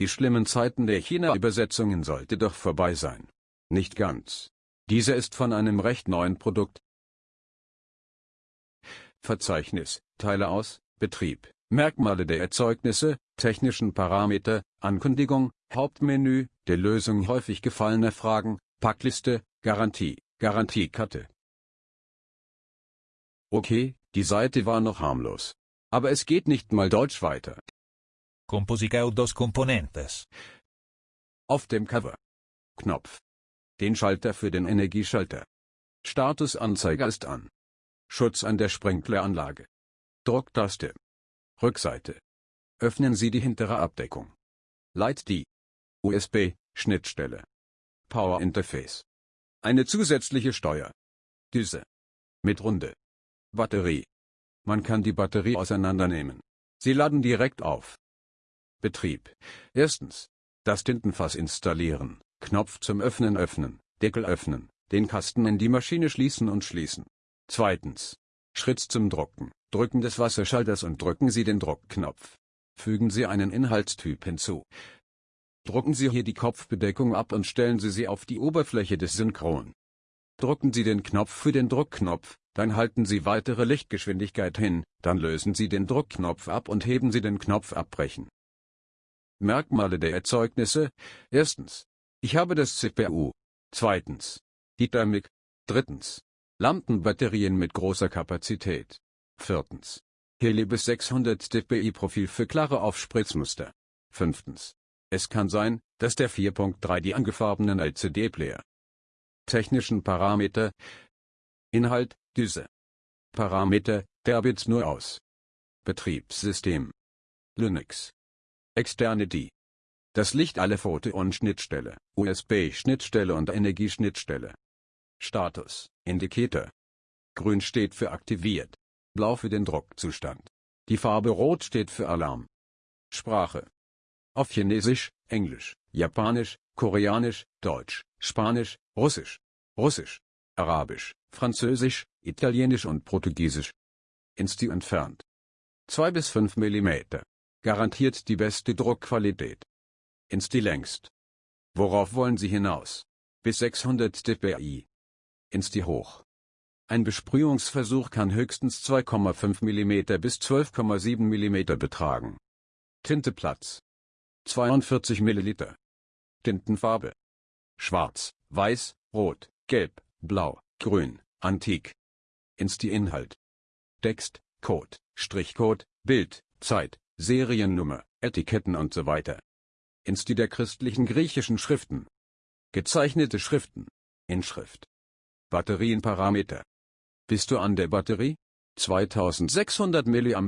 Die schlimmen Zeiten der China-Übersetzungen sollte doch vorbei sein. Nicht ganz. Diese ist von einem recht neuen Produkt. Verzeichnis, Teile aus, Betrieb, Merkmale der Erzeugnisse, technischen Parameter, Ankündigung, Hauptmenü, der Lösung häufig gefallener Fragen, Packliste, Garantie, Garantiekarte. Okay, die Seite war noch harmlos. Aber es geht nicht mal Deutsch weiter. Composicao dos componentes. Auf dem Cover. Knopf. Den Schalter für den Energieschalter. Statusanzeiger ist an. Schutz an der Sprinkleranlage. Drucktaste. Rückseite. Öffnen Sie die hintere Abdeckung. Leit die USB-Schnittstelle. Power Interface. Eine zusätzliche Steuer. Düse. Mit Runde. Batterie. Man kann die Batterie auseinandernehmen. Sie laden direkt auf. Betrieb. Erstens. Das Tintenfass installieren. Knopf zum Öffnen öffnen, Deckel öffnen, den Kasten in die Maschine schließen und schließen. Zweitens. Schritt zum Drucken. Drücken des Wasserschalters und drücken Sie den Druckknopf. Fügen Sie einen Inhaltstyp hinzu. Drucken Sie hier die Kopfbedeckung ab und stellen Sie sie auf die Oberfläche des Synchron. Drücken Sie den Knopf für den Druckknopf, dann halten Sie weitere Lichtgeschwindigkeit hin, dann lösen Sie den Druckknopf ab und heben Sie den Knopf abbrechen. Merkmale der Erzeugnisse. Erstens. Ich habe das CPU. Zweitens. Die Thermik. Drittens. Lampenbatterien mit großer Kapazität. Viertens. Heli bis 600 dpi Profil für klare Aufspritzmuster. Fünftens. Es kann sein, dass der 4.3 die angefarbenen LCD-Player. Technischen Parameter. Inhalt, Düse. Parameter, der nur aus. Betriebssystem. Linux. Externe die. Das Licht alle Foto- und Schnittstelle, USB-Schnittstelle und Energieschnittstelle. Status, Indikator. Grün steht für aktiviert. Blau für den Druckzustand. Die Farbe Rot steht für Alarm. Sprache. Auf Chinesisch, Englisch, Japanisch, Koreanisch, Deutsch, Spanisch, Russisch, Russisch, Arabisch, Französisch, Italienisch und Portugiesisch. Insti entfernt. 2 bis 5 mm garantiert die beste Druckqualität. Ins die längst. Worauf wollen Sie hinaus? Bis 600 dpi. Ins die hoch. Ein Besprühungsversuch kann höchstens 2,5 mm bis 12,7 mm betragen. Tinteplatz. 42 ml. Tintenfarbe. Schwarz, Weiß, Rot, Gelb, Blau, Grün, Antik. Ins die Inhalt. Text, Code, Strichcode, Bild, Zeit, Seriennummer, Etiketten und so weiter. Insti der christlichen griechischen Schriften. Gezeichnete Schriften. Inschrift. Batterienparameter. Bist du an der Batterie? 2600 mAh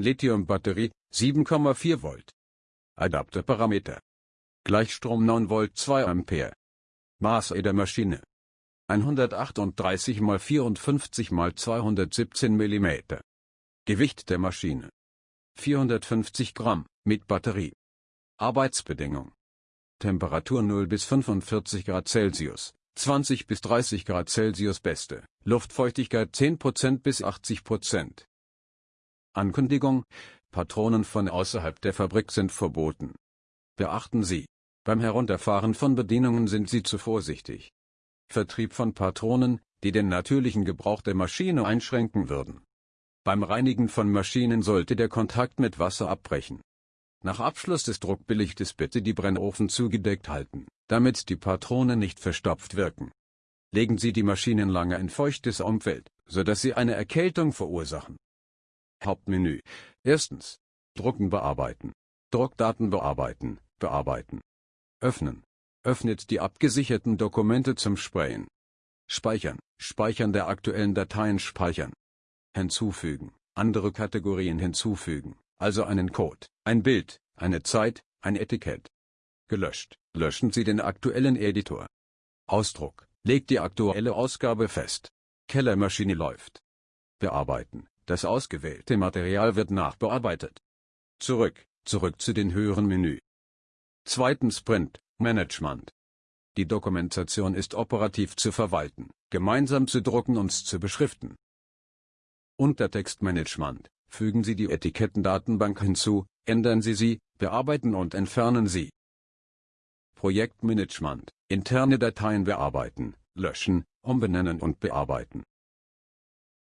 Lithium-Batterie, 7,4 Volt. Adapterparameter. Gleichstrom 9 Volt 2 Ampere. Maße der Maschine. 138 x 54 x 217 mm. Gewicht der Maschine. 450 Gramm, mit Batterie. Arbeitsbedingung. Temperatur 0 bis 45 Grad Celsius, 20 bis 30 Grad Celsius beste, Luftfeuchtigkeit 10% bis 80%. Ankündigung, Patronen von außerhalb der Fabrik sind verboten. Beachten Sie, beim Herunterfahren von Bedienungen sind Sie zu vorsichtig. Vertrieb von Patronen, die den natürlichen Gebrauch der Maschine einschränken würden. Beim Reinigen von Maschinen sollte der Kontakt mit Wasser abbrechen. Nach Abschluss des Druckbelichtes bitte die Brennofen zugedeckt halten, damit die Patronen nicht verstopft wirken. Legen Sie die Maschinen lange in feuchtes Umfeld, sodass sie eine Erkältung verursachen. Hauptmenü. Erstens. Drucken bearbeiten. Druckdaten bearbeiten, bearbeiten. Öffnen. Öffnet die abgesicherten Dokumente zum Sprayen. Speichern. Speichern der aktuellen Dateien speichern hinzufügen, andere Kategorien hinzufügen, also einen Code, ein Bild, eine Zeit, ein Etikett. Gelöscht, löschen Sie den aktuellen Editor. Ausdruck, legt die aktuelle Ausgabe fest. Kellermaschine läuft. Bearbeiten, das ausgewählte Material wird nachbearbeitet. Zurück, zurück zu den höheren Menü. Zweitens Print, Management. Die Dokumentation ist operativ zu verwalten, gemeinsam zu drucken und zu beschriften. Untertextmanagement. Fügen Sie die Etikettendatenbank hinzu, ändern Sie sie, bearbeiten und entfernen sie. Projektmanagement, interne Dateien bearbeiten, löschen, umbenennen und bearbeiten.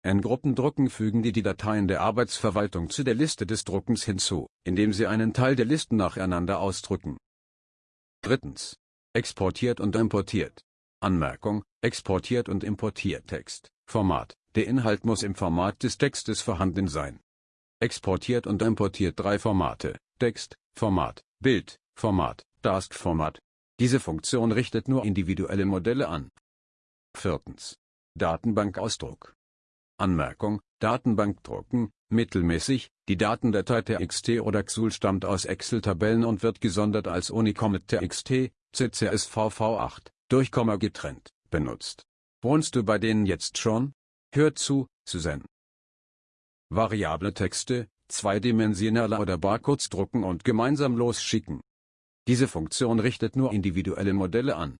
N-Gruppendrucken fügen die die Dateien der Arbeitsverwaltung zu der Liste des Druckens hinzu, indem sie einen Teil der Listen nacheinander ausdrücken. Drittens. Exportiert und importiert. Anmerkung, exportiert und importiert Text, Format, der Inhalt muss im Format des Textes vorhanden sein. Exportiert und importiert drei Formate, Text, Format, Bild, Format, Task-Format. Diese Funktion richtet nur individuelle Modelle an. Viertens. Datenbankausdruck. Anmerkung, Datenbank drucken, mittelmäßig, die Datendatei TXT oder XUL stammt aus Excel-Tabellen und wird gesondert als Unicom mit TXT, CCSVV8, durch Komma getrennt, benutzt. Wohnst du bei denen jetzt schon? Hör zu, Susan. Variable Texte, zweidimensionaler oder Barcodes drucken und gemeinsam losschicken. Diese Funktion richtet nur individuelle Modelle an.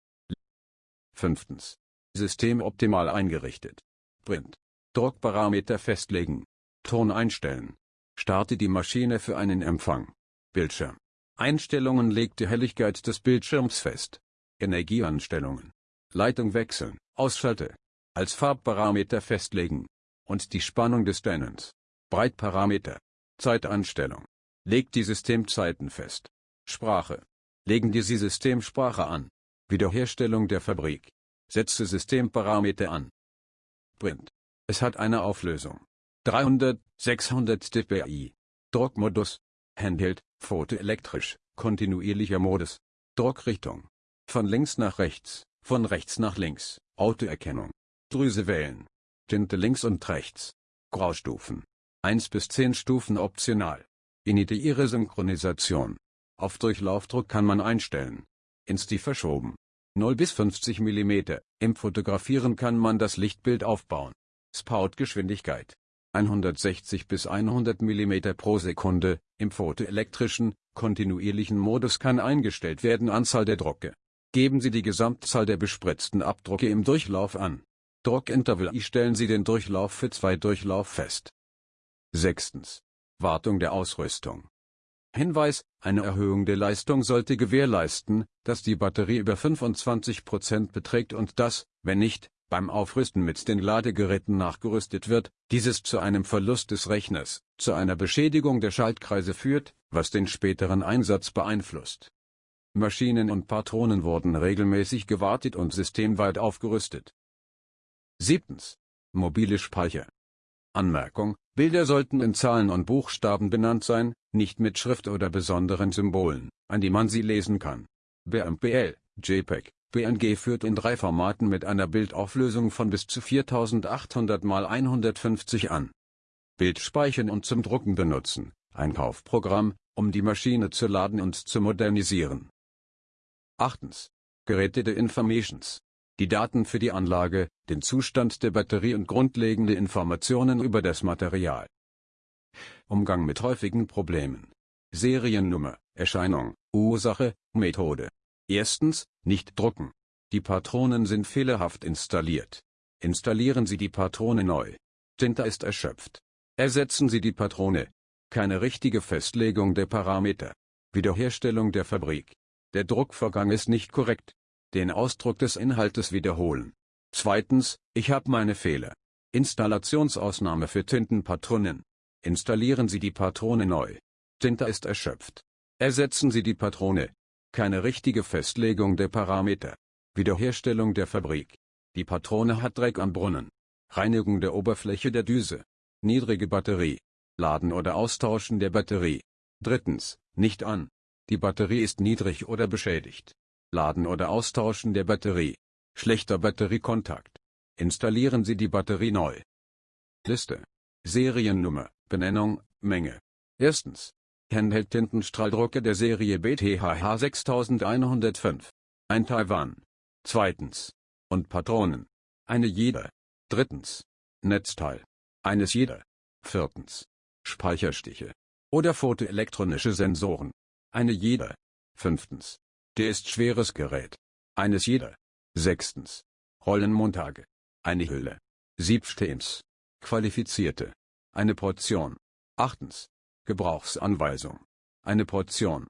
5. System optimal eingerichtet. Print. Druckparameter festlegen. Ton einstellen. Starte die Maschine für einen Empfang. Bildschirm. Einstellungen legt die Helligkeit des Bildschirms fest. Energieanstellungen. Leitung wechseln. Ausschalte. Als Farbparameter festlegen. Und die Spannung des Dennens. Breitparameter. Zeitanstellung. Legt die Systemzeiten fest. Sprache. Legen die Sie Systemsprache an. Wiederherstellung der Fabrik. Setze Systemparameter an. Print. Es hat eine Auflösung. 300, 600 dpi. Druckmodus. Handheld, photoelektrisch, kontinuierlicher Modus. Druckrichtung. Von links nach rechts, von rechts nach links, Autoerkennung. Drüse wählen. Tinte links und rechts. Graustufen. 1 bis 10 Stufen optional. Initiiere Synchronisation. Auf Durchlaufdruck kann man einstellen. Insti verschoben. 0 bis 50 mm. Im Fotografieren kann man das Lichtbild aufbauen. Spout-Geschwindigkeit. 160 bis 100 mm pro Sekunde. Im photoelektrischen, kontinuierlichen Modus kann eingestellt werden Anzahl der Drucke. Geben Sie die Gesamtzahl der bespritzten Abdrucke im Durchlauf an. Druckinterval stellen Sie den Durchlauf für zwei Durchlauf fest. 6. Wartung der Ausrüstung. Hinweis, eine Erhöhung der Leistung sollte gewährleisten, dass die Batterie über 25% beträgt und dass, wenn nicht, beim Aufrüsten mit den Ladegeräten nachgerüstet wird, dieses zu einem Verlust des Rechners, zu einer Beschädigung der Schaltkreise führt, was den späteren Einsatz beeinflusst. Maschinen und Patronen wurden regelmäßig gewartet und systemweit aufgerüstet. 7. Mobile Speicher. Anmerkung, Bilder sollten in Zahlen und Buchstaben benannt sein, nicht mit Schrift oder besonderen Symbolen, an die man sie lesen kann. BMPL, JPEG, PNG führt in drei Formaten mit einer Bildauflösung von bis zu 4800 x 150 an. Bild speichern und zum Drucken benutzen, ein Kaufprogramm, um die Maschine zu laden und zu modernisieren. 8. Gerätete Informations. Die Daten für die Anlage, den Zustand der Batterie und grundlegende Informationen über das Material. Umgang mit häufigen Problemen. Seriennummer, Erscheinung, Ursache, Methode. Erstens, nicht drucken. Die Patronen sind fehlerhaft installiert. Installieren Sie die Patrone neu. Tinte ist erschöpft. Ersetzen Sie die Patrone. Keine richtige Festlegung der Parameter. Wiederherstellung der Fabrik. Der Druckvorgang ist nicht korrekt. Den Ausdruck des Inhaltes wiederholen. Zweitens, ich habe meine Fehler. Installationsausnahme für Tintenpatronen. Installieren Sie die Patrone neu. Tinte ist erschöpft. Ersetzen Sie die Patrone. Keine richtige Festlegung der Parameter. Wiederherstellung der Fabrik. Die Patrone hat Dreck am Brunnen. Reinigung der Oberfläche der Düse. Niedrige Batterie. Laden oder Austauschen der Batterie. Drittens, nicht an. Die Batterie ist niedrig oder beschädigt. Laden oder Austauschen der Batterie. Schlechter Batteriekontakt. Installieren Sie die Batterie neu. Liste. Seriennummer, Benennung, Menge. Erstens. Handheld Tintenstrahldrucker der Serie BTHH 6105. Ein Taiwan. Zweitens. Und Patronen. Eine jeder. Drittens. Netzteil. Eines jeder. Viertens. Speicherstiche. Oder photoelektronische Sensoren. Eine jeder. Fünftens. Der ist schweres Gerät. Eines jeder. Sechstens. Rollenmontage. Eine Hülle. Siebstens. Qualifizierte. Eine Portion. Achtens. Gebrauchsanweisung. Eine Portion.